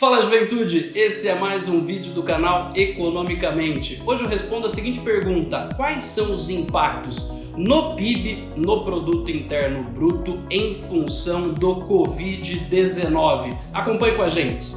Fala juventude, esse é mais um vídeo do canal Economicamente. Hoje eu respondo a seguinte pergunta: quais são os impactos no PIB, no Produto Interno Bruto, em função do Covid-19? Acompanhe com a gente.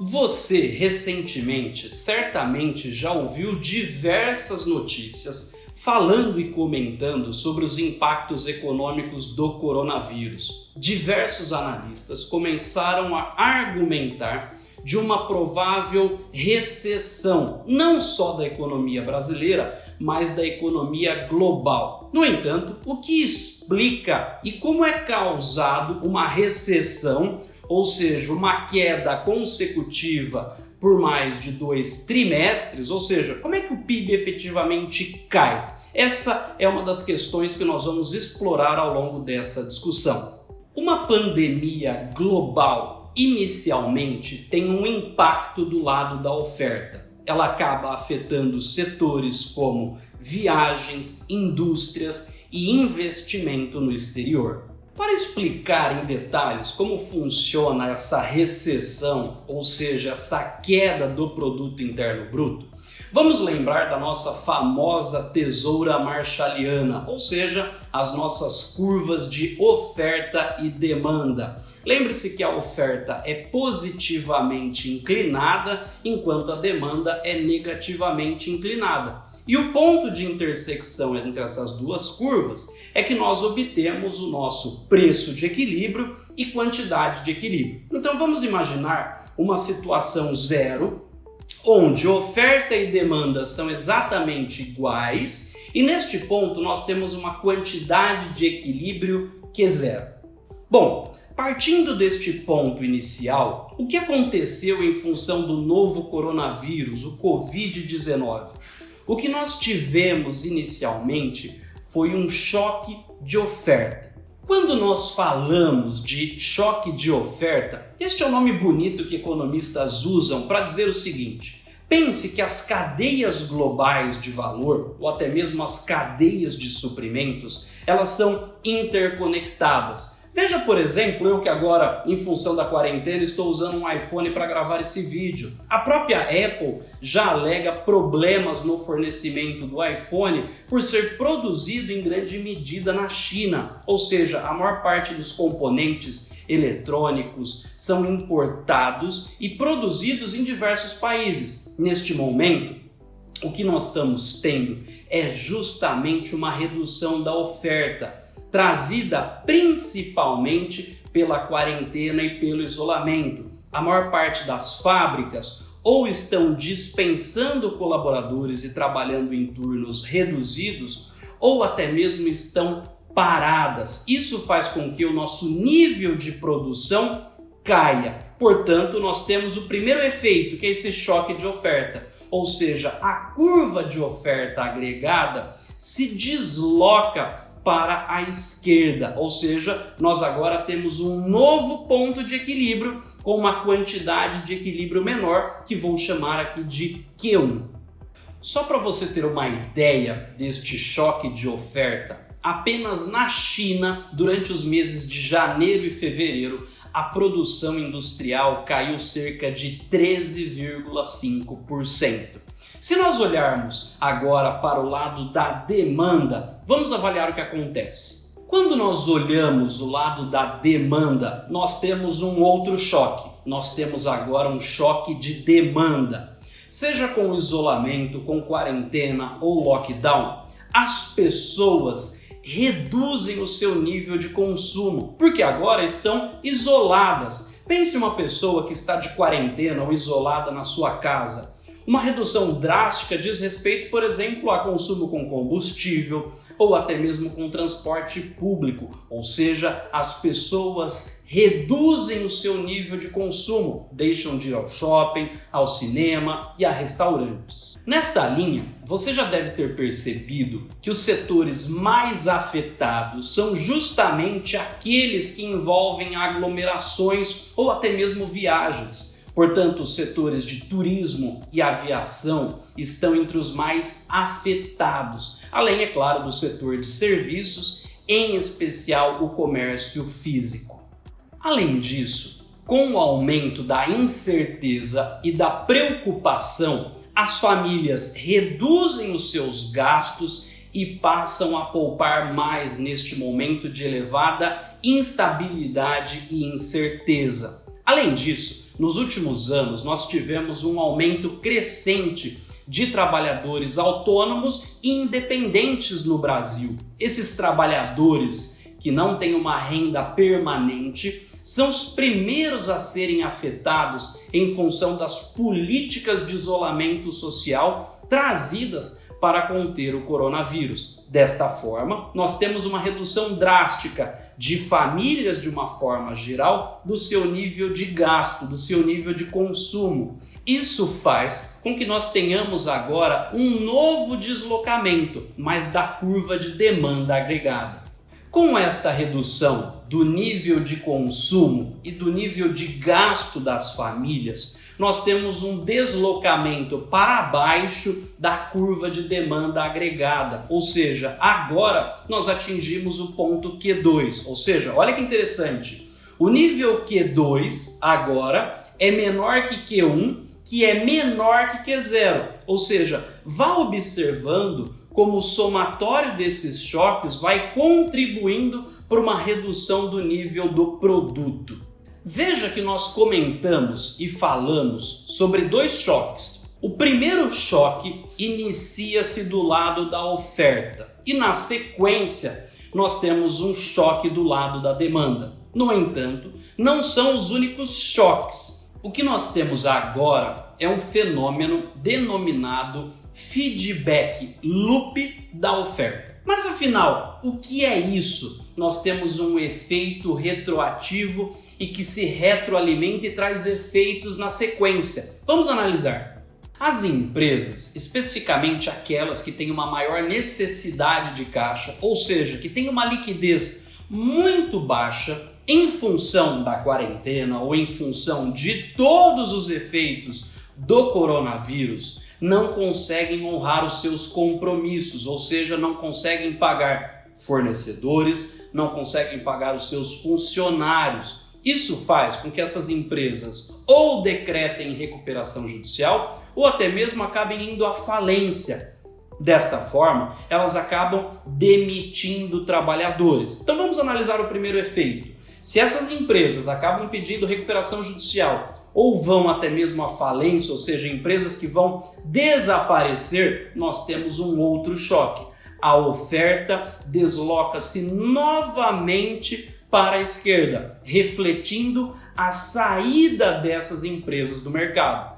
Você recentemente certamente já ouviu diversas notícias falando e comentando sobre os impactos econômicos do coronavírus. Diversos analistas começaram a argumentar de uma provável recessão, não só da economia brasileira, mas da economia global. No entanto, o que explica e como é causado uma recessão, ou seja, uma queda consecutiva por mais de dois trimestres, ou seja, como é que o PIB efetivamente cai? Essa é uma das questões que nós vamos explorar ao longo dessa discussão. Uma pandemia global inicialmente tem um impacto do lado da oferta. Ela acaba afetando setores como viagens, indústrias e investimento no exterior. Para explicar em detalhes como funciona essa recessão, ou seja, essa queda do produto interno bruto, vamos lembrar da nossa famosa tesoura marshalliana, ou seja, as nossas curvas de oferta e demanda. Lembre-se que a oferta é positivamente inclinada, enquanto a demanda é negativamente inclinada. E o ponto de intersecção entre essas duas curvas é que nós obtemos o nosso preço de equilíbrio e quantidade de equilíbrio. Então vamos imaginar uma situação zero, onde oferta e demanda são exatamente iguais, e neste ponto nós temos uma quantidade de equilíbrio que é zero. Bom, Partindo deste ponto inicial, o que aconteceu em função do novo coronavírus, o Covid-19? O que nós tivemos inicialmente foi um choque de oferta. Quando nós falamos de choque de oferta, este é o um nome bonito que economistas usam para dizer o seguinte: pense que as cadeias globais de valor, ou até mesmo as cadeias de suprimentos, elas são interconectadas. Veja, por exemplo, eu que agora, em função da quarentena, estou usando um iPhone para gravar esse vídeo. A própria Apple já alega problemas no fornecimento do iPhone por ser produzido em grande medida na China, ou seja, a maior parte dos componentes eletrônicos são importados e produzidos em diversos países. Neste momento, o que nós estamos tendo é justamente uma redução da oferta trazida principalmente pela quarentena e pelo isolamento. A maior parte das fábricas ou estão dispensando colaboradores e trabalhando em turnos reduzidos, ou até mesmo estão paradas. Isso faz com que o nosso nível de produção caia. Portanto, nós temos o primeiro efeito, que é esse choque de oferta, ou seja, a curva de oferta agregada se desloca para a esquerda, ou seja, nós agora temos um novo ponto de equilíbrio com uma quantidade de equilíbrio menor que vou chamar aqui de Q1. Só para você ter uma ideia deste choque de oferta, apenas na China, durante os meses de janeiro e fevereiro, a produção industrial caiu cerca de 13,5%. Se nós olharmos agora para o lado da demanda, vamos avaliar o que acontece. Quando nós olhamos o lado da demanda, nós temos um outro choque. Nós temos agora um choque de demanda. Seja com isolamento, com quarentena ou lockdown, as pessoas reduzem o seu nível de consumo, porque agora estão isoladas. Pense uma pessoa que está de quarentena ou isolada na sua casa uma redução drástica diz respeito, por exemplo, a consumo com combustível ou até mesmo com transporte público, ou seja, as pessoas reduzem o seu nível de consumo, deixam de ir ao shopping, ao cinema e a restaurantes. Nesta linha, você já deve ter percebido que os setores mais afetados são justamente aqueles que envolvem aglomerações ou até mesmo viagens Portanto, os setores de turismo e aviação estão entre os mais afetados, além, é claro, do setor de serviços em especial o comércio físico. Além disso, com o aumento da incerteza e da preocupação, as famílias reduzem os seus gastos e passam a poupar mais neste momento de elevada instabilidade e incerteza. Além disso, nos últimos anos nós tivemos um aumento crescente de trabalhadores autônomos e independentes no Brasil. Esses trabalhadores que não têm uma renda permanente são os primeiros a serem afetados em função das políticas de isolamento social trazidas para conter o coronavírus. Desta forma, nós temos uma redução drástica de famílias de uma forma geral do seu nível de gasto, do seu nível de consumo. Isso faz com que nós tenhamos agora um novo deslocamento, mas da curva de demanda agregada. Com esta redução do nível de consumo e do nível de gasto das famílias, nós temos um deslocamento para baixo da curva de demanda agregada, ou seja, agora nós atingimos o ponto Q2, ou seja, olha que interessante, o nível Q2 agora é menor que Q1, que é menor que Q0, ou seja, vá observando como o somatório desses choques vai contribuindo para uma redução do nível do produto. Veja que nós comentamos e falamos sobre dois choques. O primeiro choque inicia-se do lado da oferta e na sequência nós temos um choque do lado da demanda. No entanto, não são os únicos choques. O que nós temos agora é um fenômeno denominado feedback loop da oferta. Mas afinal, o que é isso? nós temos um efeito retroativo e que se retroalimenta e traz efeitos na sequência. Vamos analisar. As empresas, especificamente aquelas que têm uma maior necessidade de caixa, ou seja, que têm uma liquidez muito baixa, em função da quarentena ou em função de todos os efeitos do coronavírus, não conseguem honrar os seus compromissos, ou seja, não conseguem pagar fornecedores, não conseguem pagar os seus funcionários. Isso faz com que essas empresas ou decretem recuperação judicial ou até mesmo acabem indo à falência. Desta forma, elas acabam demitindo trabalhadores. Então vamos analisar o primeiro efeito. Se essas empresas acabam pedindo recuperação judicial ou vão até mesmo à falência, ou seja, empresas que vão desaparecer, nós temos um outro choque a oferta desloca-se novamente para a esquerda, refletindo a saída dessas empresas do mercado.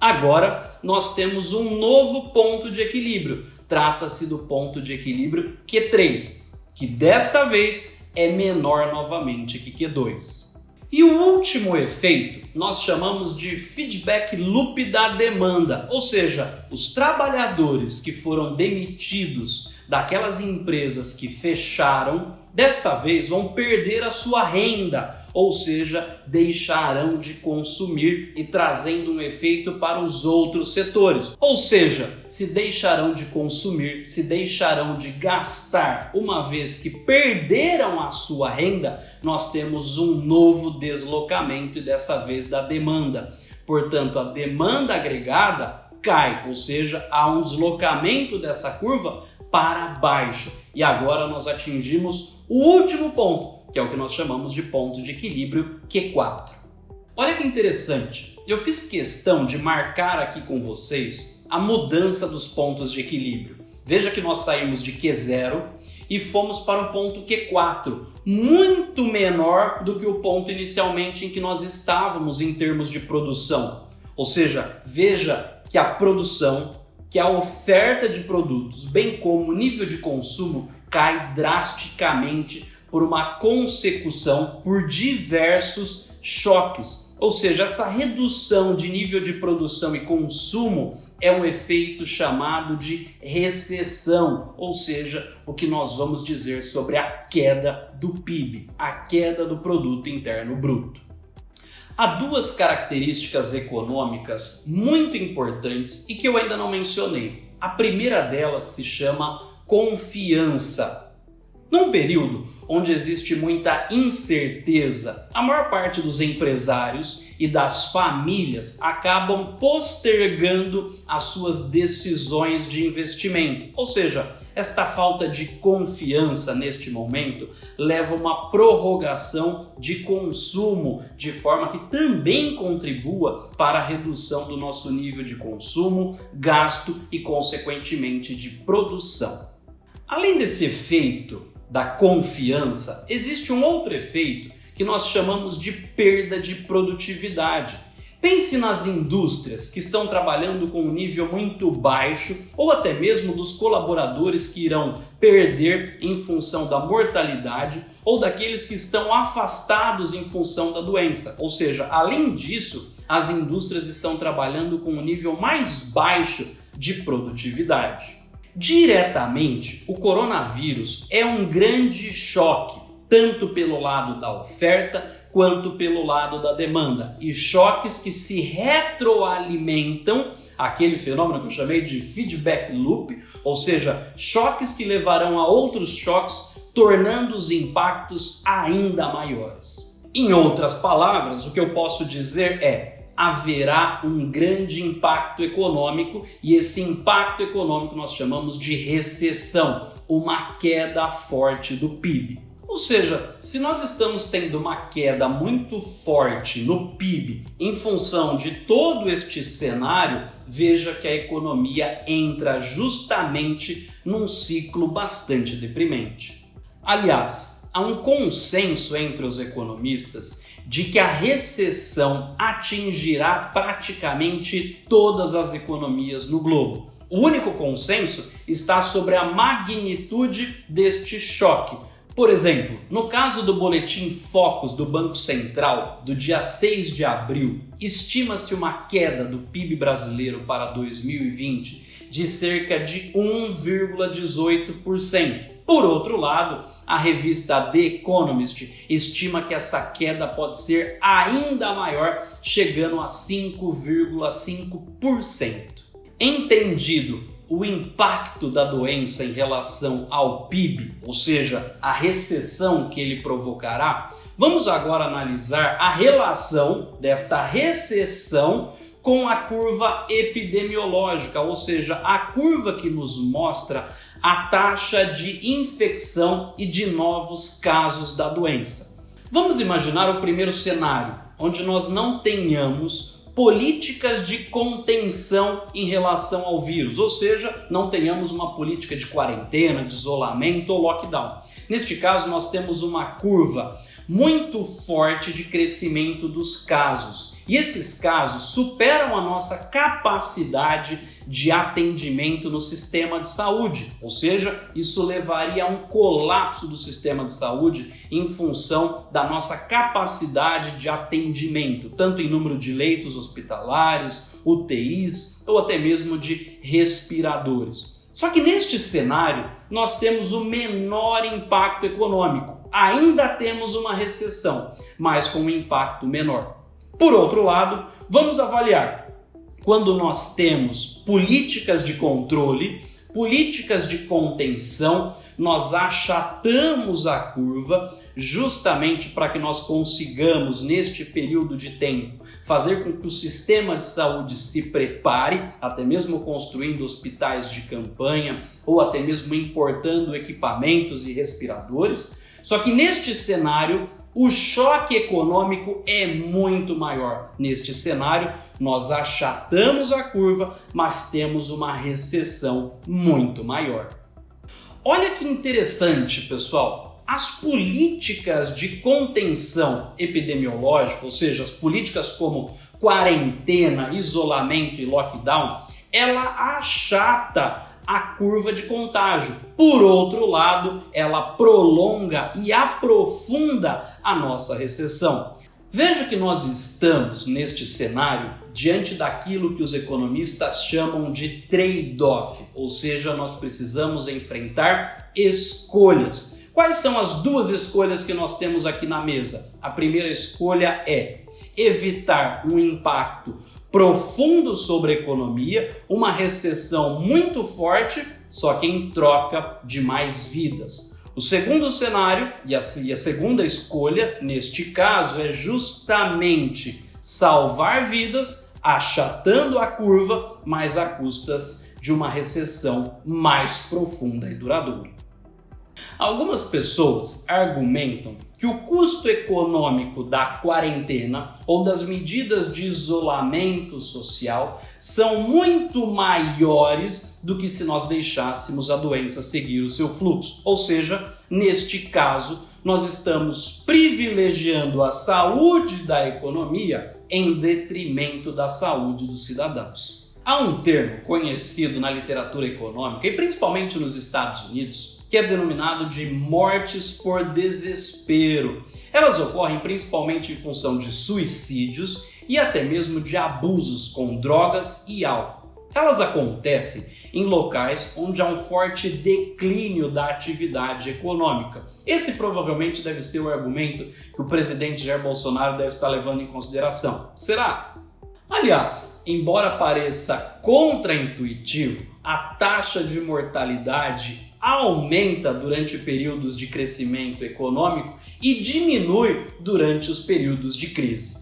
Agora nós temos um novo ponto de equilíbrio. Trata-se do ponto de equilíbrio Q3, que desta vez é menor novamente que Q2. E o último efeito nós chamamos de feedback loop da demanda, ou seja, os trabalhadores que foram demitidos daquelas empresas que fecharam, desta vez vão perder a sua renda, ou seja, deixarão de consumir e trazendo um efeito para os outros setores. Ou seja, se deixarão de consumir, se deixarão de gastar, uma vez que perderam a sua renda, nós temos um novo deslocamento e dessa vez da demanda. Portanto, a demanda agregada cai, ou seja, há um deslocamento dessa curva para baixo. E agora nós atingimos o último ponto, que é o que nós chamamos de ponto de equilíbrio Q4. Olha que interessante, eu fiz questão de marcar aqui com vocês a mudança dos pontos de equilíbrio. Veja que nós saímos de Q0 e fomos para o ponto Q4, muito menor do que o ponto inicialmente em que nós estávamos em termos de produção. Ou seja, veja que a produção que a oferta de produtos, bem como o nível de consumo, cai drasticamente por uma consecução por diversos choques. Ou seja, essa redução de nível de produção e consumo é um efeito chamado de recessão, ou seja, o que nós vamos dizer sobre a queda do PIB, a queda do produto interno bruto. Há duas características econômicas muito importantes e que eu ainda não mencionei. A primeira delas se chama confiança. Num período onde existe muita incerteza, a maior parte dos empresários e das famílias acabam postergando as suas decisões de investimento. Ou seja, esta falta de confiança neste momento leva a uma prorrogação de consumo, de forma que também contribua para a redução do nosso nível de consumo, gasto e, consequentemente, de produção. Além desse efeito da confiança, existe um outro efeito que nós chamamos de perda de produtividade. Pense nas indústrias que estão trabalhando com um nível muito baixo ou até mesmo dos colaboradores que irão perder em função da mortalidade ou daqueles que estão afastados em função da doença. Ou seja, além disso, as indústrias estão trabalhando com um nível mais baixo de produtividade. Diretamente, o coronavírus é um grande choque tanto pelo lado da oferta quanto pelo lado da demanda, e choques que se retroalimentam, aquele fenômeno que eu chamei de feedback loop, ou seja, choques que levarão a outros choques, tornando os impactos ainda maiores. Em outras palavras, o que eu posso dizer é: haverá um grande impacto econômico e esse impacto econômico nós chamamos de recessão, uma queda forte do PIB. Ou seja, se nós estamos tendo uma queda muito forte no PIB em função de todo este cenário, veja que a economia entra justamente num ciclo bastante deprimente. Aliás, há um consenso entre os economistas de que a recessão atingirá praticamente todas as economias no globo. O único consenso está sobre a magnitude deste choque por exemplo, no caso do boletim Focus do Banco Central do dia 6 de abril, estima-se uma queda do PIB brasileiro para 2020 de cerca de 1,18%. Por outro lado, a revista The Economist estima que essa queda pode ser ainda maior, chegando a 5,5%. Entendido o impacto da doença em relação ao PIB, ou seja, a recessão que ele provocará, vamos agora analisar a relação desta recessão com a curva epidemiológica, ou seja, a curva que nos mostra a taxa de infecção e de novos casos da doença. Vamos imaginar o primeiro cenário, onde nós não tenhamos políticas de contenção em relação ao vírus, ou seja, não tenhamos uma política de quarentena, de isolamento ou lockdown. Neste caso, nós temos uma curva muito forte de crescimento dos casos. E esses casos superam a nossa capacidade de atendimento no sistema de saúde, ou seja, isso levaria a um colapso do sistema de saúde em função da nossa capacidade de atendimento, tanto em número de leitos hospitalares, UTIs ou até mesmo de respiradores. Só que neste cenário nós temos o menor impacto econômico. Ainda temos uma recessão, mas com um impacto menor. Por outro lado, vamos avaliar quando nós temos políticas de controle, políticas de contenção, nós achatamos a curva justamente para que nós consigamos, neste período de tempo, fazer com que o sistema de saúde se prepare, até mesmo construindo hospitais de campanha ou até mesmo importando equipamentos e respiradores. Só que neste cenário, o choque econômico é muito maior. Neste cenário, nós achatamos a curva, mas temos uma recessão muito maior. Olha que interessante, pessoal. As políticas de contenção epidemiológica, ou seja, as políticas como quarentena, isolamento e lockdown, ela achata a curva de contágio. Por outro lado, ela prolonga e aprofunda a nossa recessão. Veja que nós estamos neste cenário diante daquilo que os economistas chamam de trade-off, ou seja, nós precisamos enfrentar escolhas. Quais são as duas escolhas que nós temos aqui na mesa? A primeira escolha é evitar um impacto profundo sobre a economia, uma recessão muito forte, só que em troca de mais vidas. O segundo cenário e a, e a segunda escolha, neste caso, é justamente salvar vidas, achatando a curva, mas a custas de uma recessão mais profunda e duradoura. Algumas pessoas argumentam que o custo econômico da quarentena ou das medidas de isolamento social são muito maiores do que se nós deixássemos a doença seguir o seu fluxo. Ou seja, neste caso, nós estamos privilegiando a saúde da economia em detrimento da saúde dos cidadãos. Há um termo conhecido na literatura econômica e principalmente nos Estados Unidos que é denominado de mortes por desespero. Elas ocorrem principalmente em função de suicídios e até mesmo de abusos com drogas e álcool. Elas acontecem em locais onde há um forte declínio da atividade econômica. Esse provavelmente deve ser o argumento que o presidente Jair Bolsonaro deve estar levando em consideração. Será? Aliás, embora pareça contraintuitivo, a taxa de mortalidade aumenta durante períodos de crescimento econômico e diminui durante os períodos de crise.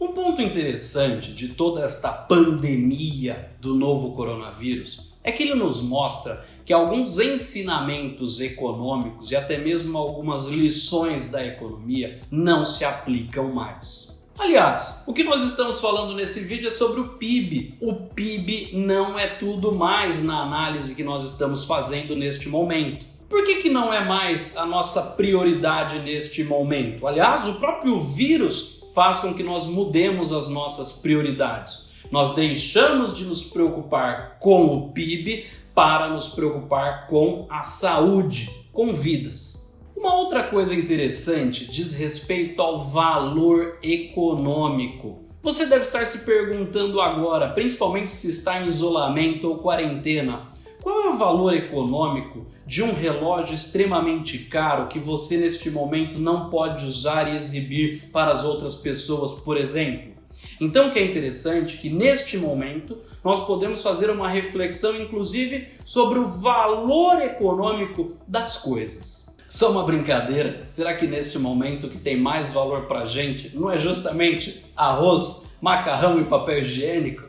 Um ponto interessante de toda esta pandemia do novo coronavírus é que ele nos mostra que alguns ensinamentos econômicos e até mesmo algumas lições da economia não se aplicam mais. Aliás, o que nós estamos falando nesse vídeo é sobre o PIB. O PIB não é tudo mais na análise que nós estamos fazendo neste momento. Por que, que não é mais a nossa prioridade neste momento? Aliás, o próprio vírus faz com que nós mudemos as nossas prioridades. Nós deixamos de nos preocupar com o PIB para nos preocupar com a saúde, com vidas. Uma outra coisa interessante diz respeito ao valor econômico. Você deve estar se perguntando agora, principalmente se está em isolamento ou quarentena, qual é o valor econômico de um relógio extremamente caro que você neste momento não pode usar e exibir para as outras pessoas, por exemplo? Então o que é interessante é que neste momento nós podemos fazer uma reflexão inclusive sobre o valor econômico das coisas. Só uma brincadeira, será que neste momento o que tem mais valor para a gente não é justamente arroz, macarrão e papel higiênico?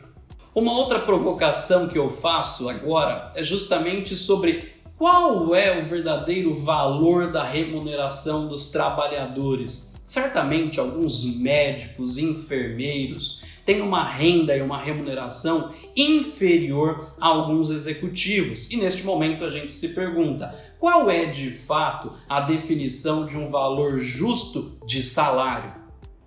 Uma outra provocação que eu faço agora é justamente sobre qual é o verdadeiro valor da remuneração dos trabalhadores. Certamente alguns médicos, enfermeiros, tem uma renda e uma remuneração inferior a alguns executivos. E neste momento a gente se pergunta, qual é de fato a definição de um valor justo de salário?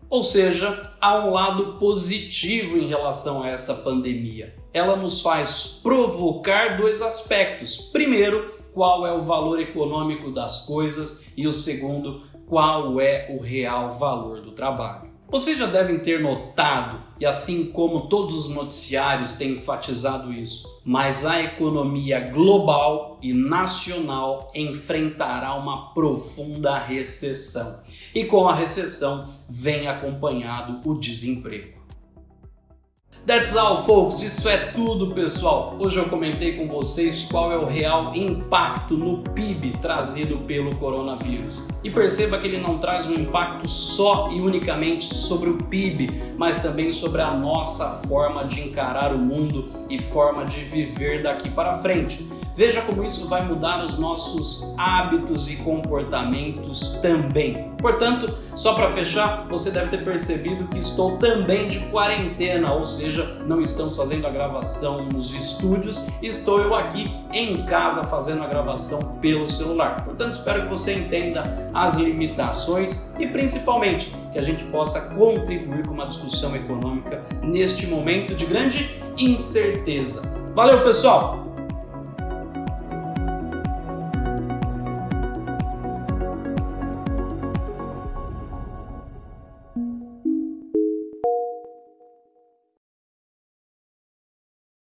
Ou seja, há um lado positivo em relação a essa pandemia. Ela nos faz provocar dois aspectos. Primeiro, qual é o valor econômico das coisas e o segundo, qual é o real valor do trabalho. Vocês já devem ter notado, e assim como todos os noticiários têm enfatizado isso, mas a economia global e nacional enfrentará uma profunda recessão. E com a recessão vem acompanhado o desemprego. That's all, folks. Isso é tudo, pessoal. Hoje eu comentei com vocês qual é o real impacto no PIB trazido pelo coronavírus. E perceba que ele não traz um impacto só e unicamente sobre o PIB, mas também sobre a nossa forma de encarar o mundo e forma de viver daqui para frente. Veja como isso vai mudar os nossos hábitos e comportamentos também. Portanto, só para fechar, você deve ter percebido que estou também de quarentena, ou seja, não estamos fazendo a gravação nos estúdios, estou eu aqui em casa fazendo a gravação pelo celular. Portanto, espero que você entenda as limitações e principalmente que a gente possa contribuir com uma discussão econômica neste momento de grande incerteza. Valeu, pessoal!